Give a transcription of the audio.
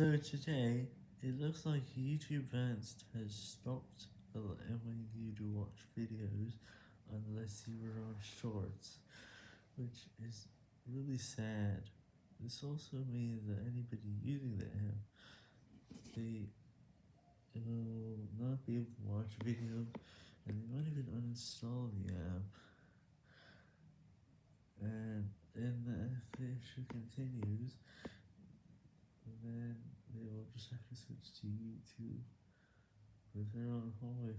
So today, it looks like YouTube Vanced has stopped allowing you to watch videos unless you were on shorts, which is really sad. This also means that anybody using the app, they will not be able to watch videos, and they might even uninstall the app, and then the issue continues, just have to switch to YouTube. If they're on home phone,